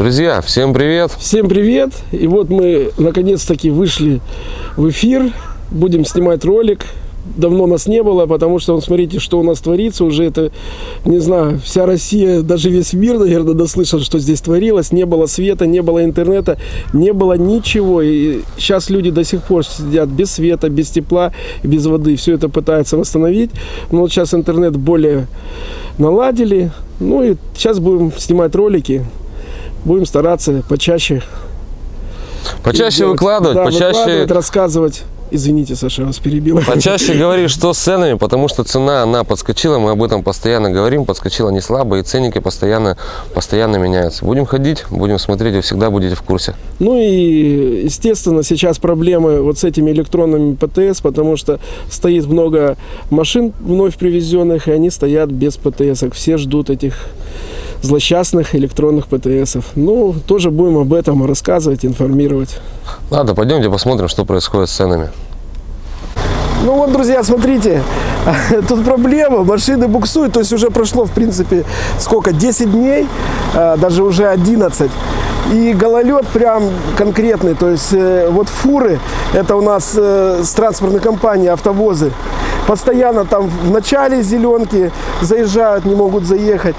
Друзья, всем привет! Всем привет! И вот мы наконец-таки вышли в эфир. Будем снимать ролик. Давно нас не было, потому что, вот смотрите, что у нас творится. Уже это, не знаю, вся Россия, даже весь мир, наверное, дослышал, что здесь творилось. Не было света, не было интернета, не было ничего. И сейчас люди до сих пор сидят без света, без тепла, без воды. Все это пытаются восстановить. Но вот сейчас интернет более наладили. Ну и сейчас будем снимать ролики. Будем стараться почаще. Почаще делать. выкладывать, Да, почаще, выкладывать, рассказывать. Извините, Саша, вас перебила. почаще говорить, что с ценами, потому что цена, она подскочила, мы об этом постоянно говорим, подскочила не слабо, и ценники постоянно, постоянно меняются. Будем ходить, будем смотреть, вы всегда будете в курсе. Ну и, естественно, сейчас проблемы вот с этими электронными ПТС, потому что стоит много машин вновь привезенных, и они стоят без ПТС. Все ждут этих злосчастных электронных ПТСов. Ну, тоже будем об этом рассказывать, информировать. Ладно, пойдемте посмотрим, что происходит с ценами. Ну вот, друзья, смотрите, тут проблема, машины буксуют, то есть уже прошло, в принципе, сколько, 10 дней, а, даже уже 11. И гололед прям конкретный, то есть э, вот фуры, это у нас э, с транспортной компании автовозы, постоянно там в начале зеленки заезжают, не могут заехать.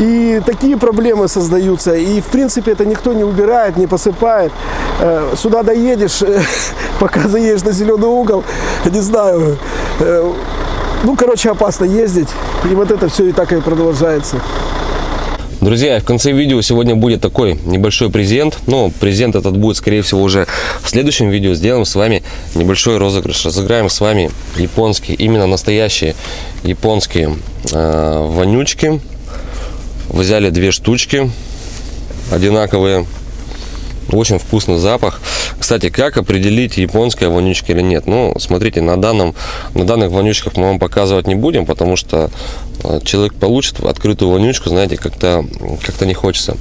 И такие проблемы создаются. И, в принципе, это никто не убирает, не посыпает. Э, Сюда доедешь, пока заедешь на зеленый угол, не знаю, ну, короче, опасно ездить. И вот это все и так и продолжается. Друзья, в конце видео сегодня будет такой небольшой презент. Но презент этот будет, скорее всего, уже в следующем видео. Сделаем с вами небольшой розыгрыш. Разыграем с вами японские, именно настоящие японские э, вонючки. Взяли две штучки одинаковые. Очень вкусный запах. Кстати, как определить, японская вонючка или нет? Ну, смотрите, на, данном, на данных вонючках мы вам показывать не будем, потому что э, человек получит открытую вонючку, знаете, как-то как не хочется.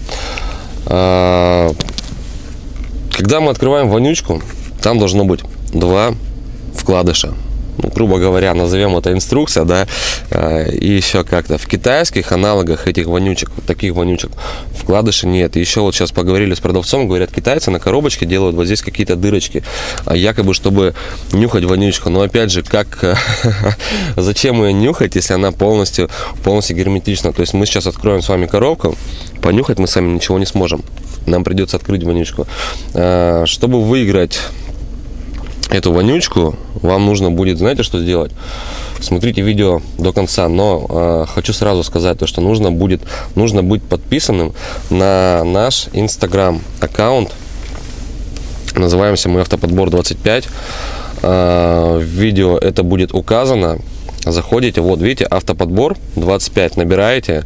А, Когда мы открываем вонючку, там должно быть два вкладыша. Ну, грубо говоря, назовем это инструкция, да, э, и еще как-то. В китайских аналогах этих вонючек, вот таких вонючек, вкладышей нет. И еще вот сейчас поговорили с продавцом, говорят, китайцы на коробочке делают вот здесь какие-то дырочки, а якобы, чтобы нюхать вонючку. Но опять же, как, зачем ее нюхать, если она полностью, полностью герметична? То есть мы сейчас откроем с вами коробку, понюхать мы сами ничего не сможем. Нам придется открыть вонючку. Э, Чтобы выиграть эту вонючку, вам нужно будет, знаете, что сделать? Смотрите видео до конца, но э, хочу сразу сказать то, что нужно будет, нужно быть подписанным на наш инстаграм аккаунт. Называемся мы автоподбор 25. Э, в видео это будет указано. Заходите, вот видите, автоподбор 25, набираете.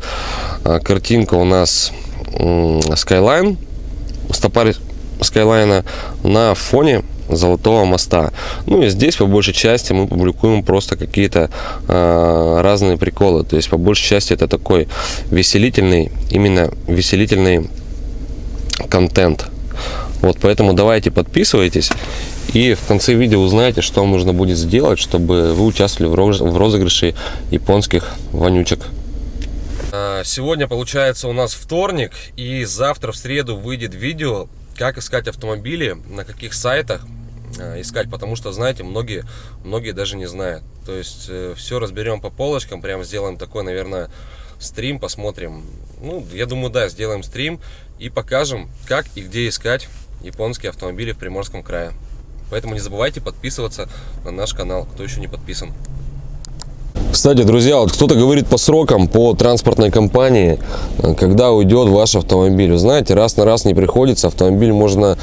Э, картинка у нас м, Skyline, стопарь Скайлайна на фоне Золотого моста. Ну и здесь по большей части мы публикуем просто какие-то э, разные приколы. То есть по большей части это такой веселительный, именно веселительный контент. Вот поэтому давайте подписывайтесь. И в конце видео узнаете, что нужно будет сделать, чтобы вы участвовали в роз- в розыгрыше японских вонючек. А, Сегодня получается у нас вторник, и завтра в среду выйдет видео, как искать автомобили, на каких сайтах искать, потому что, знаете, многие, многие даже не знают. То есть все разберем по полочкам, прям сделаем такой, наверное, стрим, посмотрим. Ну, я думаю, да, сделаем стрим и покажем, как и где искать японские автомобили в Приморском крае. Поэтому не забывайте подписываться на наш канал, кто еще не подписан. Кстати, друзья, вот кто-то говорит по срокам, по транспортной компании, э, когда уйдет ваш автомобиль. Вы знаете, раз на раз не приходится. Автомобиль можно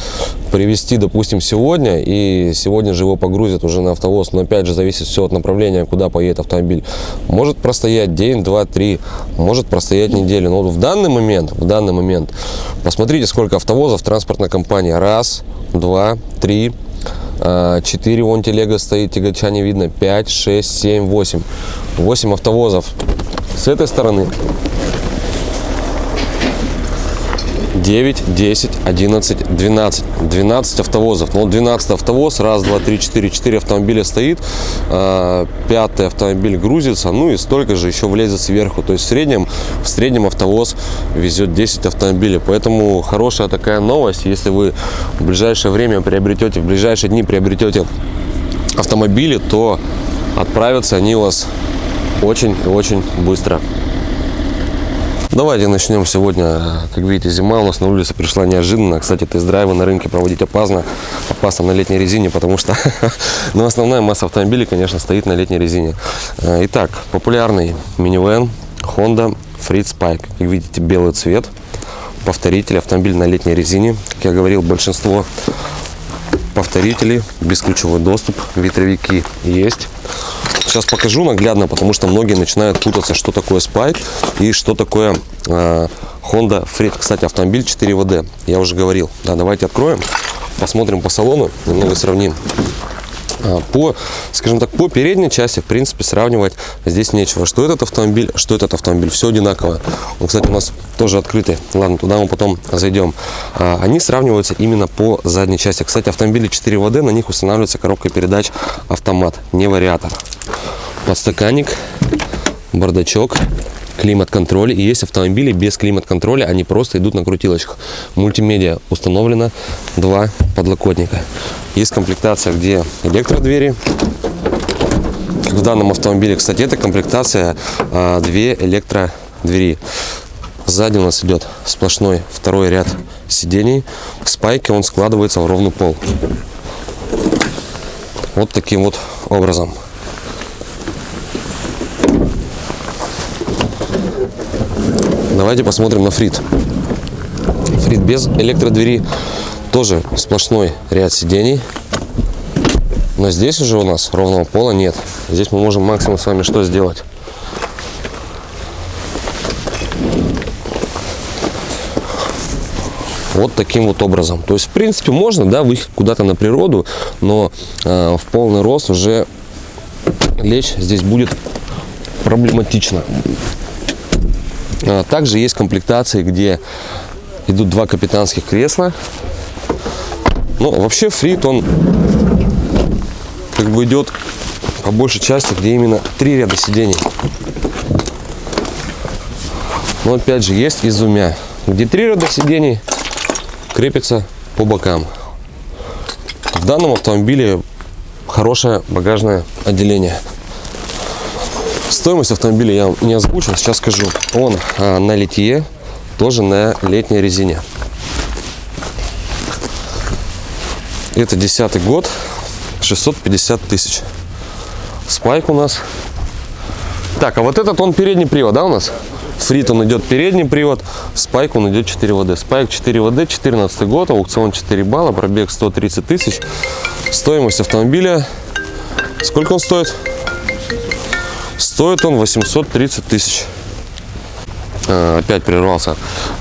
привезти, допустим, сегодня, и сегодня же его погрузят уже на автовоз. Но опять же, зависит все от направления, куда поедет автомобиль. Может простоять день, два, три, может простоять неделю. Но вот в данный момент, в данный момент, посмотрите, сколько автовозов транспортной компании. Раз, два, три, 4 вон телега стоит, тягача не видно, 5, 6, 7, 8. 8 автовозов с этой стороны. 9, 10, 11, 12. 12 автовозов. Ну, 12 автовоз, раз, два, три, четыре, четыре автомобиля стоит, а, пятый автомобиль грузится, ну и столько же еще влезет сверху. То есть в среднем, в среднем автовоз везет 10 автомобилей. Поэтому хорошая такая новость, если вы в ближайшее время приобретете, в ближайшие дни приобретете автомобили, то отправятся они у вас очень очень быстро. Давайте начнем сегодня. Как видите, зима у нас на улице пришла неожиданно. Кстати, тест-драйвы на рынке проводить опасно. Опасно на летней резине, потому что ну, основная масса автомобилей, конечно, стоит на летней резине. Э, итак, популярный минивэн Honda Freed Spike. Как видите, белый цвет. Повторитель, автомобиль на летней резине. Как я говорил, большинство повторителей, бесключевой доступ, ветровики есть. Сейчас покажу наглядно, потому что многие начинают путаться, что такое Spike и что такое э, Honda Freed. Кстати, автомобиль 4WD, я уже говорил. Да, давайте откроем, посмотрим по салону, немного сравним. А, по, скажем так, по передней части, в принципе, сравнивать здесь нечего. Что этот автомобиль, что этот автомобиль, все одинаково. Он, кстати, у нас тоже открытый. Ладно, туда мы потом зайдем. А, они сравниваются именно по задней части. Кстати, автомобили 4WD, на них устанавливается коробка передач автомат, не вариатор. Подстаканник, бардачок, климат-контроль. И есть автомобили без климат-контроля, они просто идут на крутилочках. Мультимедиа установлено, два подлокотника. Есть комплектация, где электродвери. В данном автомобиле, кстати, эта комплектация а, две электродвери. Сзади у нас идет сплошной второй ряд сидений. В спайке он складывается в ровный пол. Вот таким вот образом. Давайте посмотрим на фрит. Фрит без электродвери. Тоже сплошной ряд сидений. Но здесь уже у нас ровного пола нет. Здесь мы можем максимум с вами что сделать? вот таким вот образом. То есть, в принципе, можно, да, выехать куда-то на природу, но э, в полный рост уже лечь здесь будет проблематично. А, также есть комплектации, где идут два капитанских кресла. Но ну, вообще фрит он как бы идет по большей части, где именно три ряда сидений. Но опять же есть и двумя, где три ряда сидений крепится по бокам. В данном автомобиле хорошее багажное отделение. Стоимость автомобиля я не озвучил, сейчас скажу. Он а, на литье, тоже на летней резине. Это десятый год, 650 тысяч. Спайк у нас. Так, а вот этот он передний привод, да, у нас? Фрит он идет передний привод, спайк он идет 4 ВД. Спайк 4 ВД, 14 год, аукцион 4 балла, пробег 130 тысяч. Стоимость автомобиля, сколько он стоит? Стоит он 830 тысяч. А, опять прервался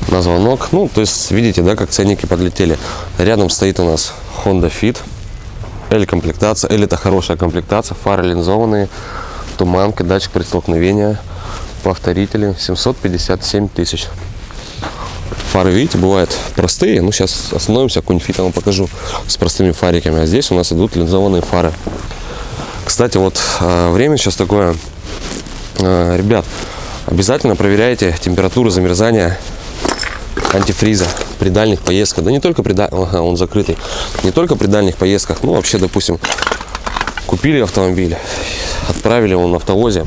на звонок. Ну, то есть, видите, да, как ценники подлетели. Рядом стоит у нас Honda Fit. L комплектация. L это хорошая комплектация. Фары линзованные. Туманка, датчик при столкновении. Повторители. 757 тысяч. Фары, видите, бывают простые. Ну, сейчас остановимся, какой-нибудь фит вам покажу с простыми фариками. А здесь у нас идут линзованные фары. Кстати, вот а, время сейчас такое Э, ребят, обязательно проверяйте температуру замерзания антифриза при дальних поездках. Да не только при ага, он закрытый. Не только при дальних поездках, ну вообще, допустим, купили автомобиль, отправили его на автовозе.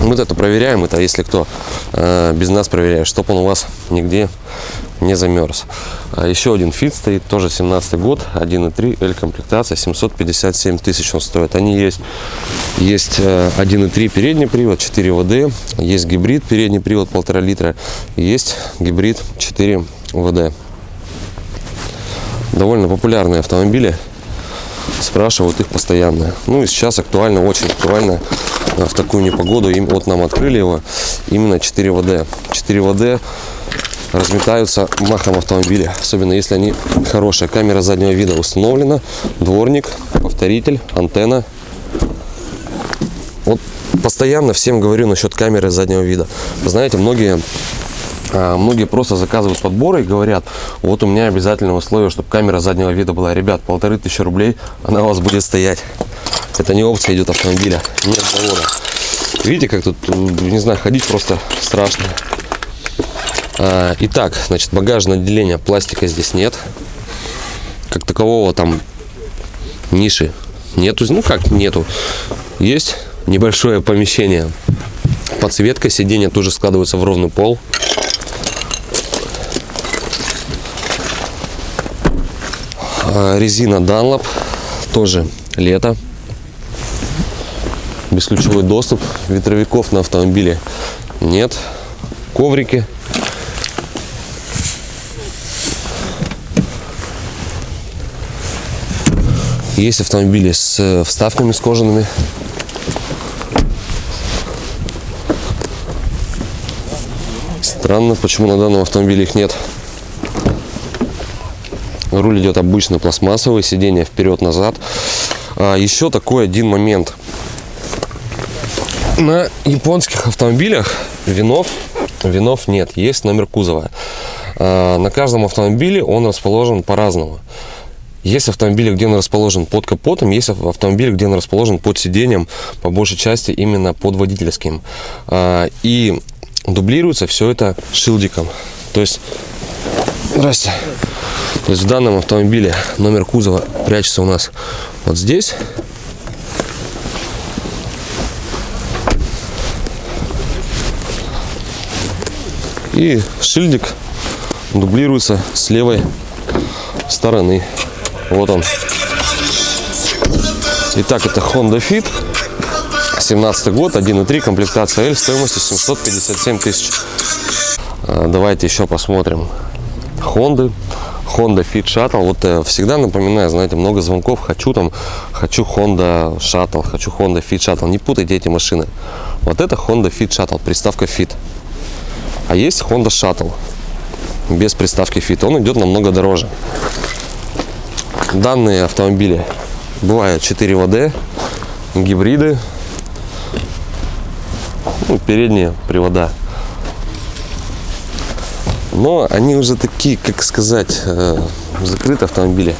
Мы это проверяем, это если кто э, без нас проверяет, чтобы он у вас нигде не замерз. А еще один фит стоит, тоже 17 год, 1.3, L комплектация, 757 тысяч он стоит. Они есть, есть 1.3 э, передний привод, 4 ВД, есть гибрид передний привод 1,5 литра, есть гибрид 4 ВД. Довольно популярные автомобили, спрашивают их постоянно. Ну и сейчас актуально, очень актуально э, в такую непогоду. Им, вот нам открыли его именно 4 ВД. 4 ВД разметаются махом автомобиля, особенно если они хорошие. Камера заднего вида установлена, дворник, повторитель, антенна. Вот постоянно всем говорю насчет камеры заднего вида. Вы знаете, многие А, Многие просто заказывают подборы и говорят, вот у меня обязательное условие, чтобы камера заднего вида была. Ребят, полторы тысячи рублей, она у вас будет стоять. Это не опция идет автомобиля, нет завода. Видите, как тут, не знаю, ходить просто страшно. А, Итак, значит, багажное отделение, пластика здесь нет. Как такового там ниши нету. Ну как нету. Есть небольшое помещение. Подсветка сиденья тоже складывается в ровный пол. А, Резина Dunlop. Тоже лето. Бесключевой доступ. Ветровиков на автомобиле нет. Коврики. Есть автомобили с э, вставками с кожаными. Странно, почему на данном автомобиле их нет. Руль идет обычный пластмассовый, сиденье вперед-назад. А, еще такой один момент. На японских автомобилях винов, винов нет, есть номер кузова. А, на каждом автомобиле он расположен по-разному. Есть автомобили, где он расположен под капотом, есть автомобили, где он расположен под сиденьем, по большей части именно под водительским. А, И дублируется все это шилдиком. То есть, здрасте. То есть в данном автомобиле номер кузова прячется у нас вот здесь. И шильдик дублируется с левой стороны. Вот он. Итак, это Honda Fit. 17 год, 1.3, комплектация L, стоимостью 757 тысяч. А, Давайте еще посмотрим. Honda. Honda Fit Shuttle. Вот э, всегда напоминаю, знаете, много звонков. Хочу там, хочу Honda Shuttle, хочу Honda Fit Shuttle. Не путайте эти машины. Вот это Honda Fit Shuttle, приставка Fit. А есть Honda Shuttle без приставки Fit. Он идет намного дороже. Данные автомобили бывают 4 ВД, гибриды, ну, передние привода. Но они уже такие, как сказать, э, закрытые автомобили.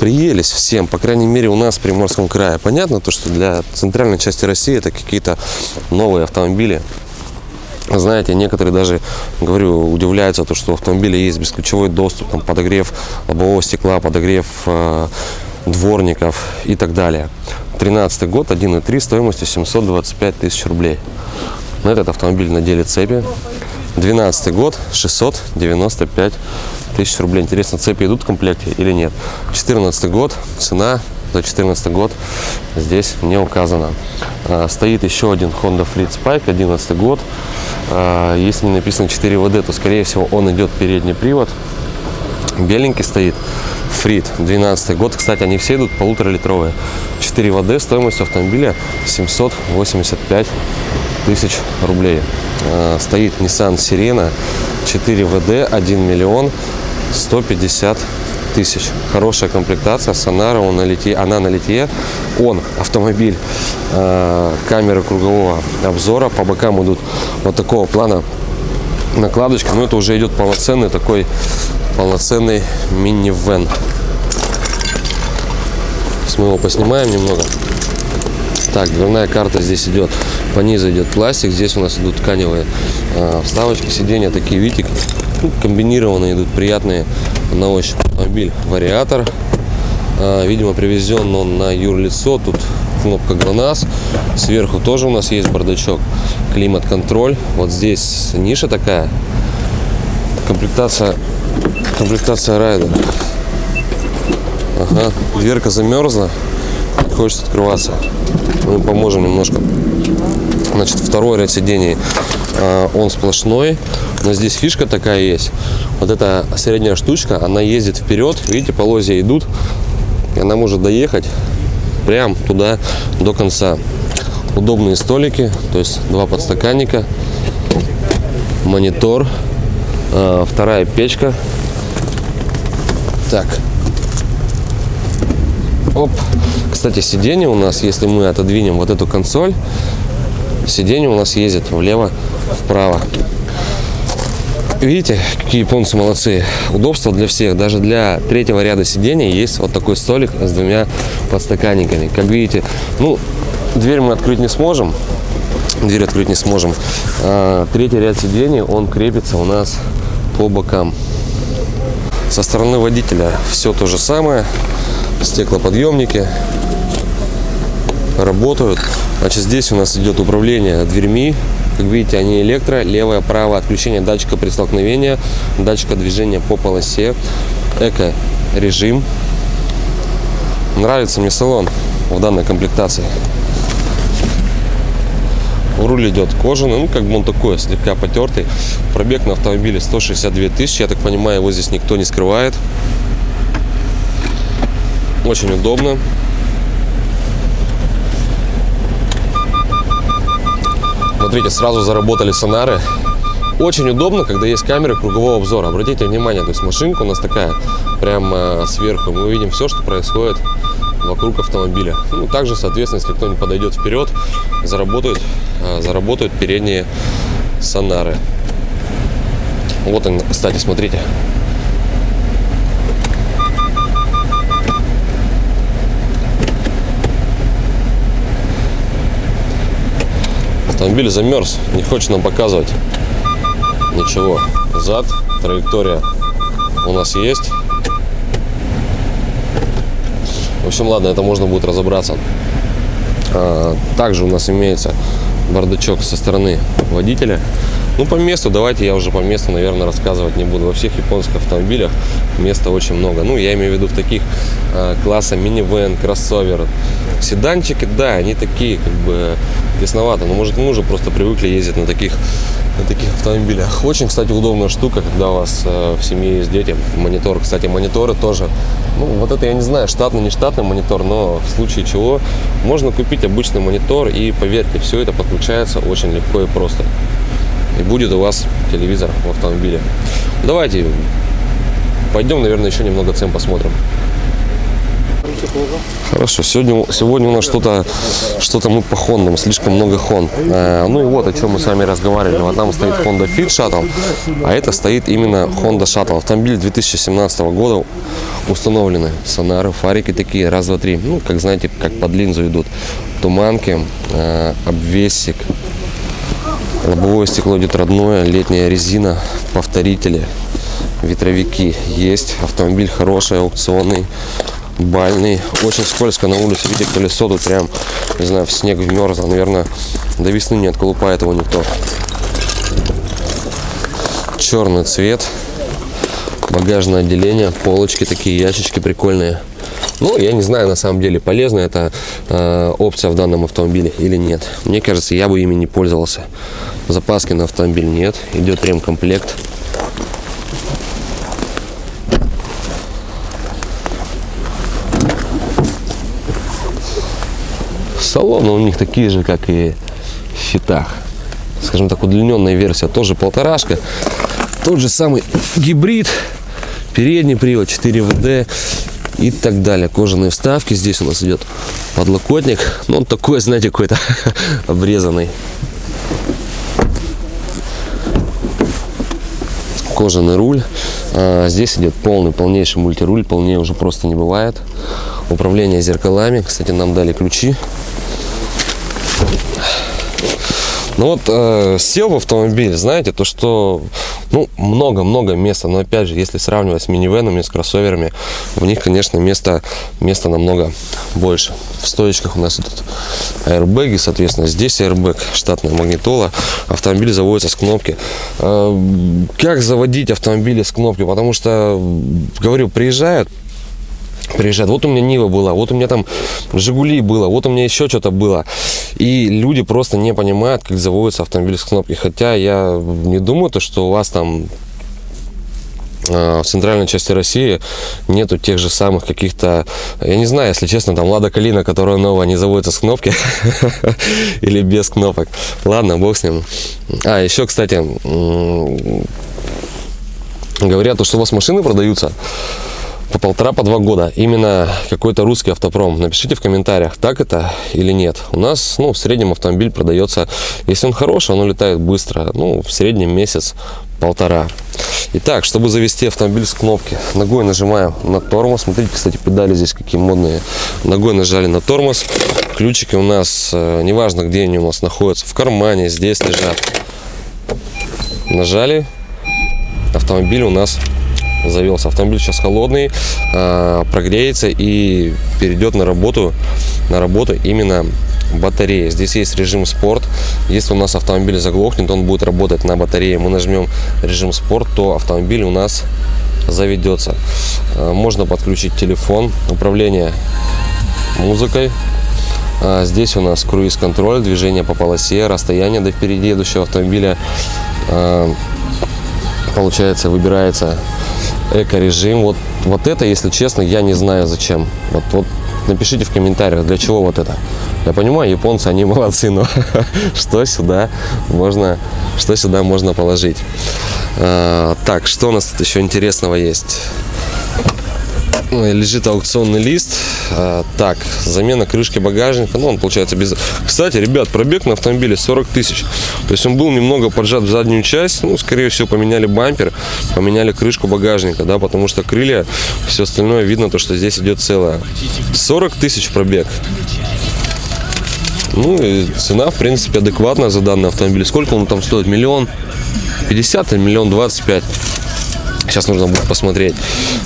Приелись всем, по крайней мере у нас в Приморском крае. Понятно то, что для центральной части России это какие-то новые автомобили. Знаете, некоторые даже, говорю, удивляются, то, что в автомобиле есть бесключевой доступ, там, подогрев лобового стекла, подогрев э, дворников и так далее. 13 год, 1.3, стоимостью 725 тысяч рублей. На этот автомобиль надели цепи. 12 год, 695 тысяч рублей. Интересно, цепи идут в комплекте или нет? 14 год, цена за 14 год здесь не указано. А, Стоит еще один Honda Fleet Spike, 11 год. А, Если не написано 4 ВД, то скорее всего он идет передний привод. Беленький стоит. Фрит, 12 год. Кстати, они все идут полуторалитровые. 4 ВД, стоимость автомобиля 785 тысяч рублей. А, Стоит Nissan Sirena 4 ВД, 1 миллион 150 тысяч. Хорошая комплектация, Сонара, он на литье, она на литье. Он, автомобиль, э, камеры кругового обзора. По бокам идут вот такого плана накладочка. Но это уже идет полноценный такой, полноценный. Сейчас мы его поснимаем немного. Так, дверная карта здесь идет, по низу идет пластик, здесь у нас идут тканевые э, вставочки, сиденья такие, видите, комбинированные идут, приятные на ощупь. Автомобиль вариатор, Э, видимо привезен он на юрлицо, тут кнопка ГЛОНАСС, сверху тоже у нас есть бардачок, климат-контроль, вот здесь ниша такая, комплектация, комплектация райдер. Ага, дверка замерзла, не хочет открываться. Мы поможем немножко. Значит, второй ряд сидений, а, он сплошной, но здесь фишка такая есть. Вот эта средняя штучка, она ездит вперед, видите, полозья идут, и она может доехать прям туда до конца. Удобные столики, то есть два подстаканника, монитор, а, вторая печка. Так, Оп. Кстати, сиденье у нас, если мы отодвинем вот эту консоль, сиденье у нас ездит влево, вправо. Видите, какие японцы молодцы. Удобство для всех. Даже для третьего ряда сидений есть вот такой столик с двумя подстаканниками. Как видите, ну, дверь мы открыть не сможем. Дверь открыть не сможем. А, третий ряд сидений, он крепится у нас по бокам. Со стороны водителя все то же самое. Стеклоподъемники работают. Значит, здесь у нас идет управление дверьми. Как видите, они электро, левое, правое, отключение датчика при столкновении, датчика движения по полосе, эко-режим. Нравится мне салон в данной комплектации. Руль идет кожаный, ну как бы он такой, слегка потертый. Пробег на автомобиле 162 тысячи, я так понимаю, его здесь никто не скрывает. Очень удобно. Смотрите, сразу заработали сонары. Очень удобно, когда есть камеры кругового обзора. Обратите внимание, то есть машинка у нас такая, прямо сверху. Мы видим все, что происходит вокруг автомобиля. Ну, также, соответственно, если кто-нибудь подойдет вперед, заработают, а, заработают передние сонары. Вот они, кстати, смотрите. Автомобиль замерз, не хочет нам показывать ничего. Зад, траектория у нас есть. В общем, ладно, это можно будет разобраться. А, также у нас имеется бардачок со стороны водителя. Ну, по месту, давайте я уже по месту, наверное, рассказывать не буду. Во всех японских автомобилях места очень много. Ну, я имею в виду в таких э, класса минивэн, кроссовер. Седанчики, да, они такие, как бы, тесновато. Но, может, мы уже просто привыкли ездить на таких, на таких автомобилях. Очень, кстати, удобная штука, когда у вас э, в семье есть дети. Монитор, кстати, мониторы тоже. Ну, вот это я не знаю, штатный, не штатный монитор, но в случае чего можно купить обычный монитор и, поверьте, все это подключается очень легко и просто и будет у вас телевизор в автомобиле. Давайте пойдем, наверное, еще немного цен посмотрим. Хорошо, сегодня, сегодня у нас что-то что-то мы по Хондам, слишком много Хонд. Э, ну и вот о чем мы с вами разговаривали. Вот там стоит Honda Fit Shuttle, а это стоит именно Honda Shuttle. Автомобиль 2017 года установлены сонары, фарики такие, раз, два, три. Ну, как знаете, как под линзу идут. Туманки, э, обвесик, Лобовое стекло идет родное, летняя резина, повторители, ветровики есть. Автомобиль хороший, аукционный, бальный. Очень скользко на улице. Видите, колесо тут прям, не знаю, в снег вмерзло. Наверное, до весны не отколупает его никто. Черный цвет. Багажное отделение, полочки такие, ящички прикольные. Ну, я не знаю, на самом деле, полезна эта э, опция в данном автомобиле или нет. Мне кажется, я бы ими не пользовался. Запаски на автомобиль нет. Идет ремкомплект. Салоны у них такие же, как и в фитах. Скажем так, удлиненная версия тоже полторашка. Тот же самый гибрид. Передний привод 4 ВД и так далее. Кожаные вставки. Здесь у нас идет подлокотник. Ну, он такой, знаете, какой-то обрезанный. Кожаный руль. А, здесь идет полный, полнейший мультируль. Полнее уже просто не бывает. Управление зеркалами. Кстати, нам дали ключи. Ну вот э, сел в автомобиль, знаете, то что ну, много-много места, но опять же, если сравнивать с минивенами, с кроссоверами, в них, конечно, места, места намного больше. В стоечках у нас идут аэрбэги, соответственно, здесь аэрбэг, штатная магнитола, автомобиль заводится с кнопки. Э, как заводить автомобили с кнопки? Потому что, говорю, приезжают, приезжают. Вот у меня Нива была, вот у меня там Жигули было, вот у меня еще что-то было. И люди просто не понимают, как заводится автомобиль с кнопки. Хотя я не думаю, то, что у вас там а, в центральной части России нету тех же самых каких-то, я не знаю, если честно, там Лада Калина, которая новая, не заводится с кнопки или без кнопок. Ладно, бог с ним. А, еще, кстати, говорят, что у вас машины продаются по полтора, по два года. Именно какой-то русский автопром. Напишите в комментариях, так это или нет. У нас, ну, в среднем автомобиль продается, если он хороший, он улетает быстро. Ну, в среднем месяц полтора. Итак, чтобы завести автомобиль с кнопки, ногой нажимаем на тормоз. Смотрите, кстати, педали здесь какие модные. Ногой нажали на тормоз. Ключики у нас, э, неважно где они у нас находятся, в кармане, здесь лежат. Нажали, автомобиль у нас завелся. Автомобиль сейчас холодный, э, прогреется и перейдет на работу, на работу именно батарея. Здесь есть режим спорт. Если у нас автомобиль заглохнет, он будет работать на батарее. Мы нажмем режим спорт, то автомобиль у нас заведется. Э, Можно подключить телефон, управление музыкой. А Здесь у нас круиз-контроль, движение по полосе, расстояние до впереди едущего автомобиля. А, Получается, выбирается эко-режим. Вот, вот это, если честно, я не знаю зачем. Вот, вот напишите в комментариях, для чего вот это. Я понимаю, японцы, они молодцы, но что сюда можно, что сюда можно положить? А, так, что у нас тут еще интересного есть? Лежит аукционный лист. А, так, замена крышки багажника. Ну, он получается без... Кстати, ребят, пробег на автомобиле 40 тысяч. То есть он был немного поджат в заднюю часть. Ну, скорее всего, поменяли бампер, поменяли крышку багажника, да, потому что крылья, все остальное видно, то, что здесь идет целое. 40 тысяч пробег. Ну, и цена, в принципе, адекватная за данный автомобиль. Сколько он там стоит? Миллион 50 или миллион 25? Сейчас нужно будет посмотреть.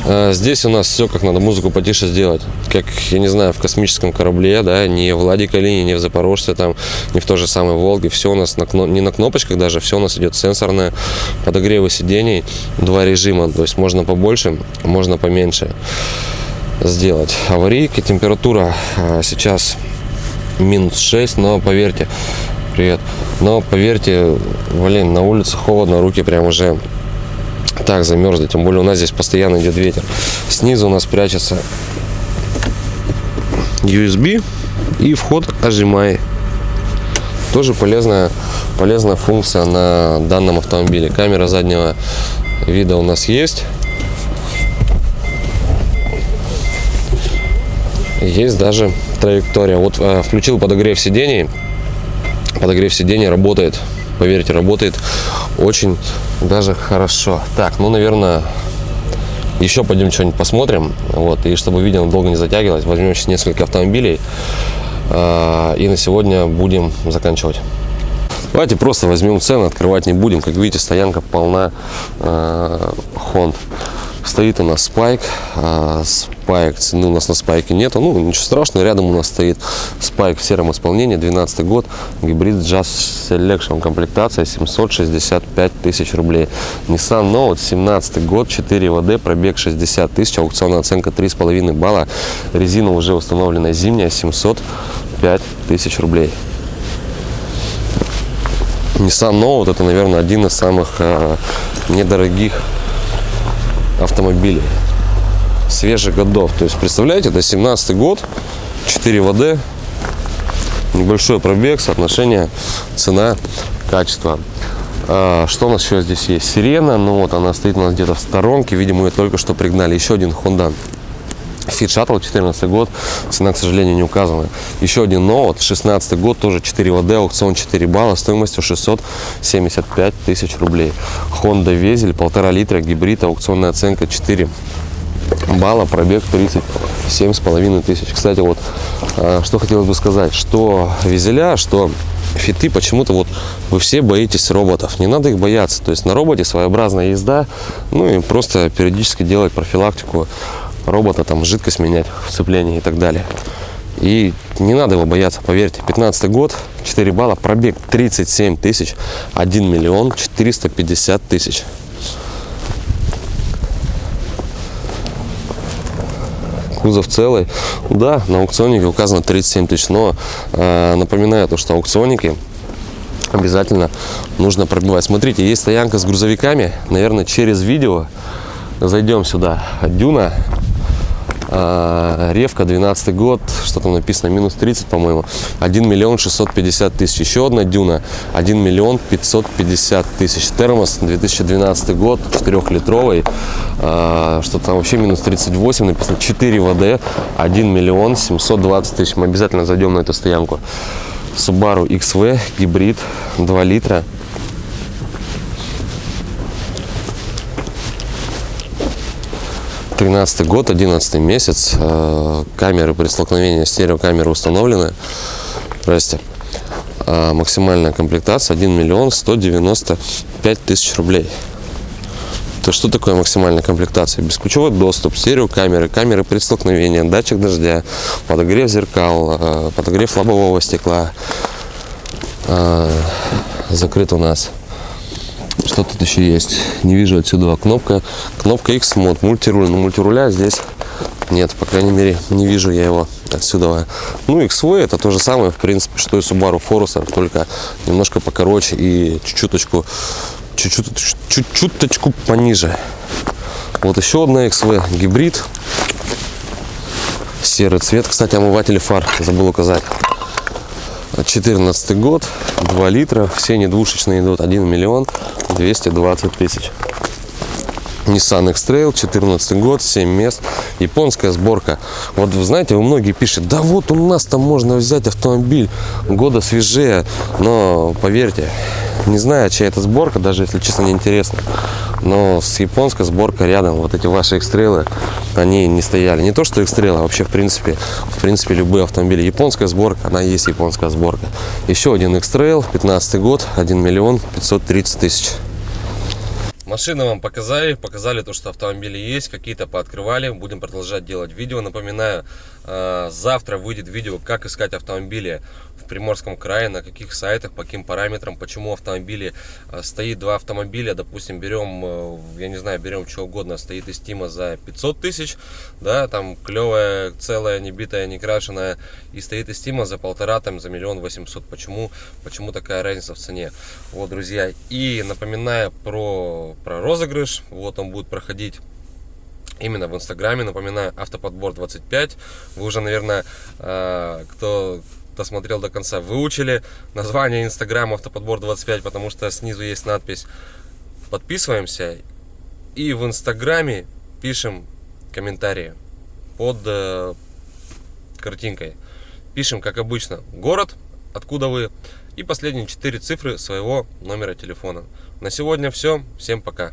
А, Здесь у нас все как надо, музыку потише сделать. Как, я не знаю, в космическом корабле, да, не в Ладе Калине, не в Запорожце, там, не в той же самой Волге. Все у нас на, не на кнопочках даже, все у нас идет сенсорное. Подогревы сидений, два режима. То есть можно побольше, можно поменьше сделать. Аварийка, температура а, сейчас минус 6, но поверьте, привет, но поверьте, блин, на улице холодно, руки прям уже так замерзли, тем более у нас здесь постоянно идет ветер. Снизу у нас прячется USB и вход HDMI. Тоже полезная, полезная функция на данном автомобиле. Камера заднего вида у нас есть. Есть даже траектория. Вот э, включил подогрев сидений. Подогрев сидений работает. Поверьте, работает очень даже хорошо. Так, ну, наверное, еще пойдем что-нибудь посмотрим. Вот, и чтобы видео долго не затягивалось, возьмем сейчас несколько автомобилей. э, и на сегодня будем заканчивать. Давайте просто возьмем цены, открывать не будем. Как видите, стоянка полна э, Хонд. Стоит у нас спайк. а, спайк, цены у нас на спайке нету. Ну, ничего страшного, рядом у нас стоит спайк в сером исполнении, 12 год, гибрид Jazz Selection, комплектация 765 тысяч рублей. Nissan Note, 17 год, 4 ВД, пробег 60 тысяч, аукционная оценка 3,5 балла, резина уже установлена зимняя, 705 тысяч рублей. Nissan Note это, наверное, один из самых э, недорогих автомобилей свежих годов. То есть, представляете, это 17 год, 4 ВД, небольшой пробег, соотношение цена-качество. А, Что у нас еще здесь есть? Сирена, ну вот она стоит у нас где-то в сторонке, видимо, ее только что пригнали. Еще один Honda Fit Shuttle, 14 год, цена, к сожалению, не указана. Еще один Note, 16 год, тоже 4 ВД, аукцион 4 балла, стоимостью 675 тысяч рублей. Honda Везель, полтора литра, гибрид, аукционная оценка 4 балла, пробег 37 с половиной тысяч. Кстати, вот, а, что хотелось бы сказать, что Везеля, что фиты, почему-то вот вы все боитесь роботов. Не надо их бояться. То есть на роботе своеобразная езда, ну и просто периодически делать профилактику робота, там жидкость менять в сцеплении и так далее. И не надо его бояться, поверьте. 15 год, 4 балла, пробег 37 тысяч, 1 миллион 450 тысяч. кузов целый. Да, на аукционнике указано 37 тысяч, но э, напоминаю то, что аукционники обязательно нужно пробивать. Смотрите, есть стоянка с грузовиками, наверное, через видео зайдем сюда. Дюна, э, Ревка, 12 год, что там написано, минус 30, по-моему, 1 миллион 650 тысяч. Еще одна Дюна, 1 миллион 550 тысяч. Термос, 2012 год, 4-литровый, э, что там вообще минус 38, написано 4 ВД, 1 миллион 720 тысяч. Мы обязательно зайдем на эту стоянку. Subaru XV, гибрид, 2 литра. 13 год, 11 месяц. Э, Камеры при столкновении, стереокамеры установлены. Здрасте. А Максимальная комплектация 1 миллион 195 тысяч рублей. То что такое максимальная комплектация? Бесключевой доступ, стереокамеры, камеры при столкновении, датчик дождя, подогрев зеркал, э, подогрев лобового стекла. Закрыт у нас что тут еще есть? Не вижу отсюда. Кнопка, кнопка X мод, мультируль. Но мультируля здесь нет, по крайней мере, не вижу я его отсюда. Ну, XV это то же самое, в принципе, что и Subaru Forester, только немножко покороче и чуть-чуточку, чуть-чуточку пониже. Вот еще одна XV, гибрид. Серый цвет. Кстати, омыватель фар забыл указать. 14 год, 2 литра, все они двушечные идут, 1 миллион 220 тысяч. Nissan X-Trail, 14 год, 7 мест, японская сборка. Вот вы знаете, вы многие пишут, да вот у нас там можно взять автомобиль года свежее, но поверьте, не знаю, чья это сборка, даже если честно не интересно, но с японской сборкой рядом, вот эти ваши X-Trail, они не стояли. Не то, что X-Trail, а вообще в принципе, в принципе любые автомобили. Японская сборка, она есть японская сборка. Еще один X-Trail, 15 год, 1 миллион 530 тысяч. Машины вам показали, показали то, что автомобили есть, какие-то пооткрывали. Будем продолжать делать видео. Напоминаю, э, завтра выйдет видео, как искать автомобили Приморском крае, на каких сайтах, по каким параметрам, почему автомобили э, стоит два автомобиля, допустим, берем, э, я не знаю, берем что угодно, стоит из Тима за 500 тысяч, да, там клевая, целая, не битая, не крашеная, и стоит из Тима за полтора, там, за миллион восемьсот. Почему, почему такая разница в цене? Вот, друзья, и напоминаю про, про розыгрыш, вот он будет проходить именно в инстаграме напоминаю автоподбор 25 вы уже наверное э, кто досмотрел до конца, выучили название инстаграма автоподбор 25, потому что снизу есть надпись. Подписываемся и в инстаграме пишем комментарии под э, картинкой. Пишем, как обычно, город, откуда вы и последние четыре цифры своего номера телефона. На сегодня все. Всем пока.